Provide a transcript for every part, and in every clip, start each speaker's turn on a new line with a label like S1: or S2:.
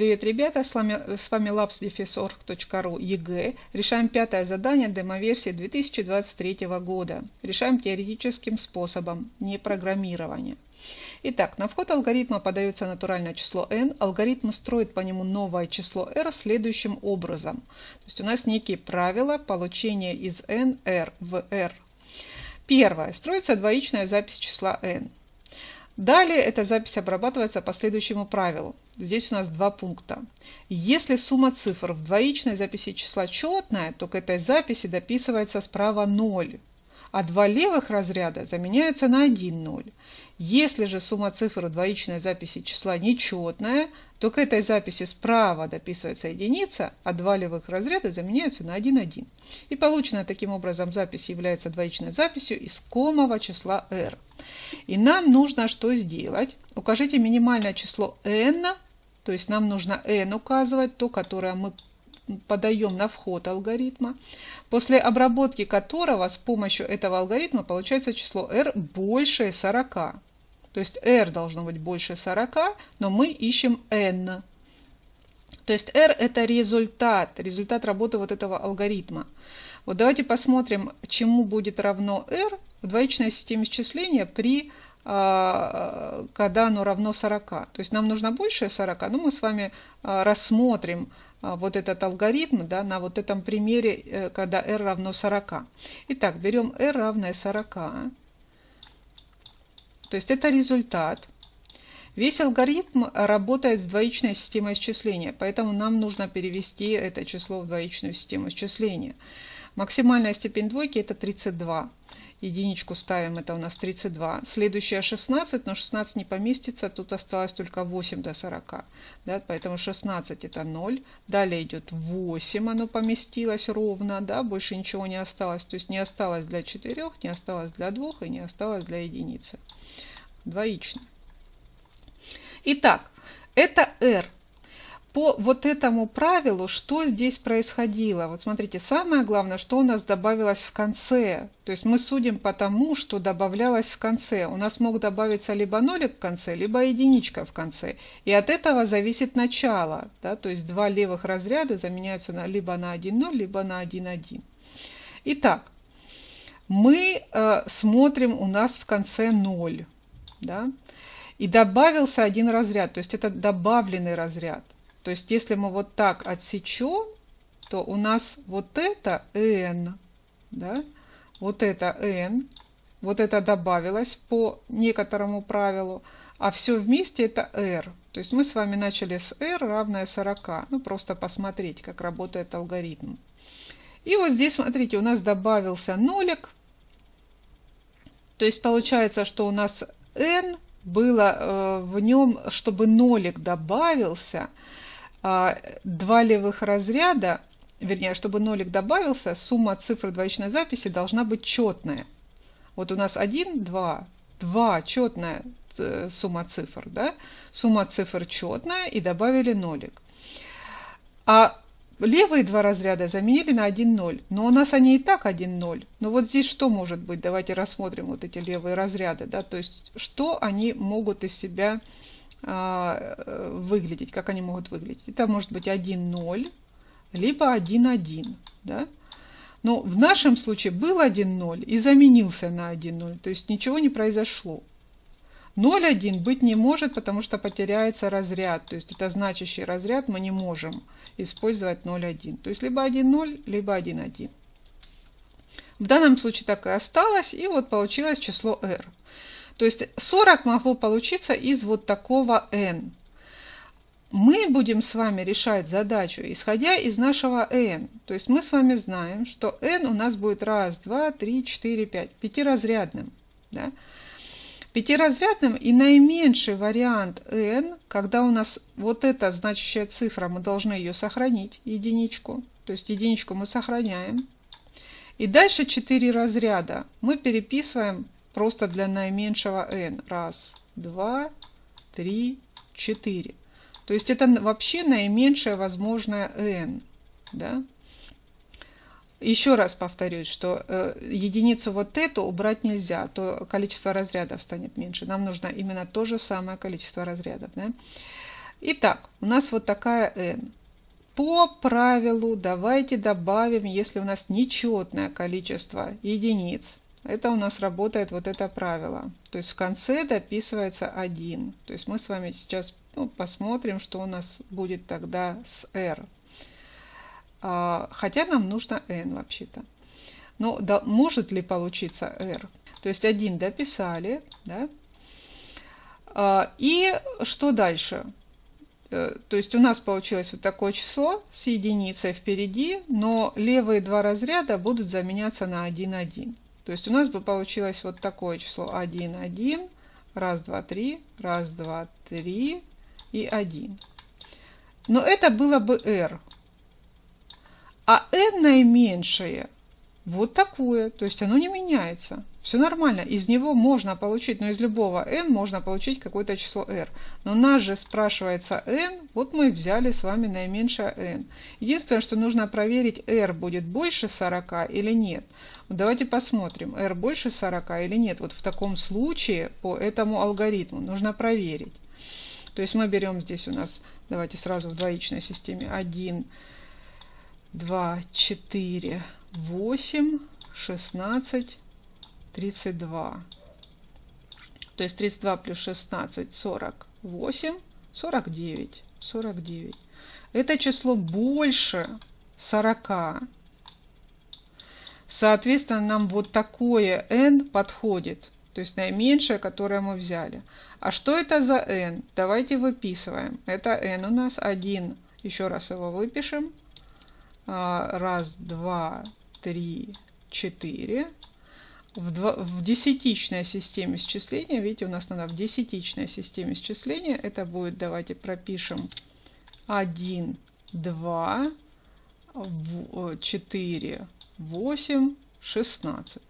S1: Привет, ребята! С вами, с вами labs дефис org.ru ЕГЭ. Решаем пятое задание демоверсии 2023 года. Решаем теоретическим способом, не программирование. Итак, на вход алгоритма подается натуральное число n. Алгоритм строит по нему новое число r следующим образом. То есть у нас некие правила получения из n r в r. Первое. Строится двоичная запись числа n. Далее эта запись обрабатывается по следующему правилу. Здесь у нас два пункта. Если сумма цифр в двоичной записи числа четная, то к этой записи дописывается справа 0, а два левых разряда заменяются на 1 0. Если же сумма цифр в двоичной записи числа нечетная, то к этой записи справа дописывается единица, а два левых разряда заменяются на 1 1. И полученная таким образом запись является двоичной записью искомого числа r. И нам нужно что сделать? Укажите минимальное число n, то есть нам нужно n указывать, то, которое мы подаем на вход алгоритма, после обработки которого с помощью этого алгоритма получается число r больше 40. То есть r должно быть больше 40, но мы ищем n. То есть r это результат, результат работы вот этого алгоритма. Вот давайте посмотрим, чему будет равно r в двоичной системе счисления при когда оно равно 40. То есть нам нужно больше 40, но мы с вами а, рассмотрим а, вот этот алгоритм да, на вот этом примере, э, когда r равно 40. Итак, берем r равное 40. То есть это результат. Весь алгоритм работает с двоичной системой исчисления, поэтому нам нужно перевести это число в двоичную систему исчисления. Максимальная степень двойки это 32 единичку ставим, это у нас 32. Следующая 16, но 16 не поместится, тут осталось только 8 до 40. Да, поэтому 16 это 0. Далее идет 8, оно поместилось ровно, да, больше ничего не осталось. То есть не осталось для 4, не осталось для 2 и не осталось для единицы. Двоичный. Итак, это r по вот этому правилу, что здесь происходило? Вот смотрите, самое главное, что у нас добавилось в конце. То есть мы судим по тому, что добавлялось в конце. У нас мог добавиться либо нолик в конце, либо единичка в конце. И от этого зависит начало. Да? То есть два левых разряда заменяются на, либо на 1,0, либо на 1,1. Итак, мы э, смотрим, у нас в конце 0. Да? И добавился один разряд, то есть это добавленный разряд. То есть если мы вот так отсечем, то у нас вот это n, да, вот это n, вот это добавилось по некоторому правилу, а все вместе это r. То есть мы с вами начали с r равное 40. Ну, просто посмотреть, как работает алгоритм. И вот здесь, смотрите, у нас добавился нолик. То есть получается, что у нас n было э, в нем, чтобы нолик добавился, а, два левых разряда, вернее, чтобы нолик добавился, сумма цифр двоичной записи должна быть четная. Вот у нас 1, 2, 2 четная э, сумма цифр, да? Сумма цифр четная и добавили нолик. А левые два разряда заменили на 1, 0. Но у нас они и так 1, 0. Но вот здесь что может быть? Давайте рассмотрим вот эти левые разряды. Да? То есть, что они могут из себя а, э, выглядеть, как они могут выглядеть. Это может быть 1,0, либо 1,1. Да? Но в нашем случае был 1,0 и заменился на 1,0, то есть ничего не произошло. 0,1 быть не может, потому что потеряется разряд, то есть это значащий разряд, мы не можем использовать 0,1. То есть либо 1,0, либо 1,1. В данном случае так и осталось, и вот получилось число r. То есть 40 могло получиться из вот такого n. Мы будем с вами решать задачу, исходя из нашего n. То есть мы с вами знаем, что n у нас будет раз, два, три, четыре, пять, пятиразрядным. Да? Пятиразрядным и наименьший вариант n, когда у нас вот эта значащая цифра, мы должны ее сохранить, единичку. То есть единичку мы сохраняем. И дальше 4 разряда мы переписываем просто для наименьшего n. Раз, два, три, четыре. То есть это вообще наименьшее возможное n. Да? Еще раз повторюсь, что э, единицу вот эту убрать нельзя, то количество разрядов станет меньше. Нам нужно именно то же самое количество разрядов. Да? Итак, у нас вот такая n. По правилу давайте добавим, если у нас нечетное количество единиц. Это у нас работает вот это правило. То есть в конце дописывается 1. То есть мы с вами сейчас ну, посмотрим, что у нас будет тогда с r. А, хотя нам нужно n вообще-то. Но да, может ли получиться r? То есть 1 дописали. Да? А, и что дальше? Э, то есть у нас получилось вот такое число с единицей впереди, но левые два разряда будут заменяться на 1, 1. То есть у нас бы получилось вот такое число 1, 1, раз, два, три, раз, два, три и 1. Но это было бы r. А n наименьшее вот такое. То есть оно не меняется. Все нормально. Из него можно получить, но из любого n можно получить какое-то число r. Но нас же спрашивается n, вот мы взяли с вами наименьшее n. Единственное, что нужно проверить, r будет больше 40 или нет. давайте посмотрим, r больше 40 или нет. Вот в таком случае по этому алгоритму нужно проверить. То есть мы берем здесь у нас, давайте сразу в двоичной системе 1, 2, 4, 8, 16, 32. То есть 32 плюс 16, 48, 49, 49. Это число больше 40. Соответственно, нам вот такое n подходит. То есть наименьшее, которое мы взяли. А что это за n? Давайте выписываем. Это n у нас 1. Еще раз его выпишем. А, раз, два, три, четыре в, два, в десятичной системе счисления, видите, у нас надо в десятичной системе счисления, это будет, давайте пропишем 1, 2, 4, 8, 16.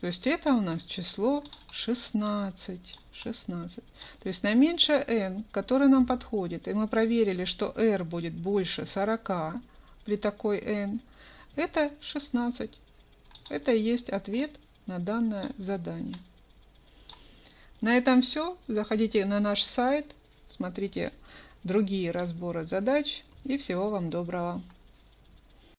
S1: То есть это у нас число 16. 16. То есть наименьшее n, которое нам подходит, и мы проверили, что r будет больше 40 при такой n, это 16. Это и есть ответ на данное задание. На этом все. Заходите на наш сайт, смотрите другие разборы задач и всего вам доброго.